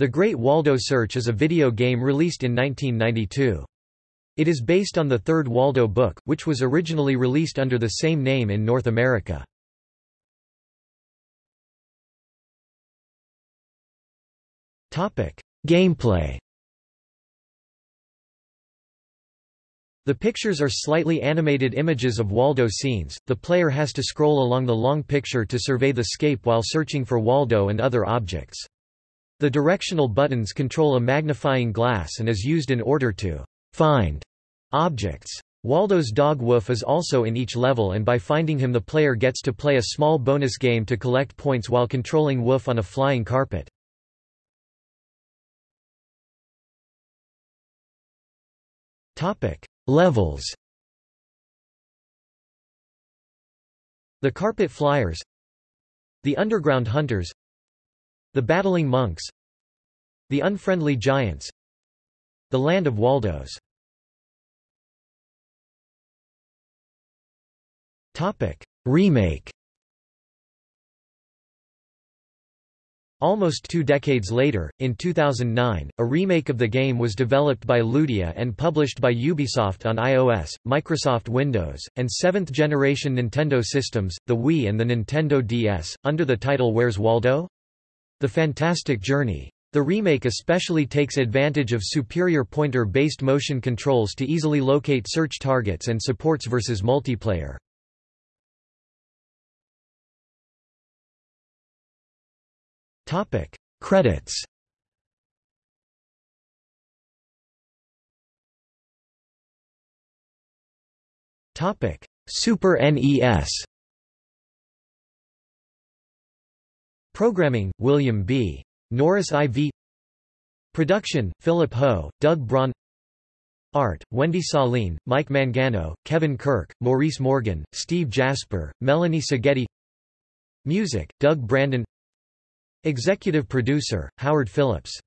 The Great Waldo Search is a video game released in 1992. It is based on the third Waldo book, which was originally released under the same name in North America. Gameplay The pictures are slightly animated images of Waldo scenes. The player has to scroll along the long picture to survey the scape while searching for Waldo and other objects. The directional buttons control a magnifying glass and is used in order to find objects. Waldo's dog Woof is also in each level and by finding him the player gets to play a small bonus game to collect points while controlling Woof on a flying carpet. Levels The Carpet Flyers The Underground Hunters the Battling Monks. The Unfriendly Giants. The Land of Waldos. Remake. Almost two decades later, in 2009, a remake of the game was developed by Ludia and published by Ubisoft on iOS, Microsoft Windows, and 7th-generation Nintendo systems, the Wii and the Nintendo DS, under the title Where's Waldo? The Fantastic Journey. The remake especially takes advantage of superior pointer-based motion controls to easily locate search targets and supports versus multiplayer. Topic: Credits. Topic: Super NES. Programming, William B. Norris IV Production, Philip Ho, Doug Braun. Art, Wendy Saline, Mike Mangano, Kevin Kirk, Maurice Morgan, Steve Jasper, Melanie Seghetti. Music, Doug Brandon. Executive Producer, Howard Phillips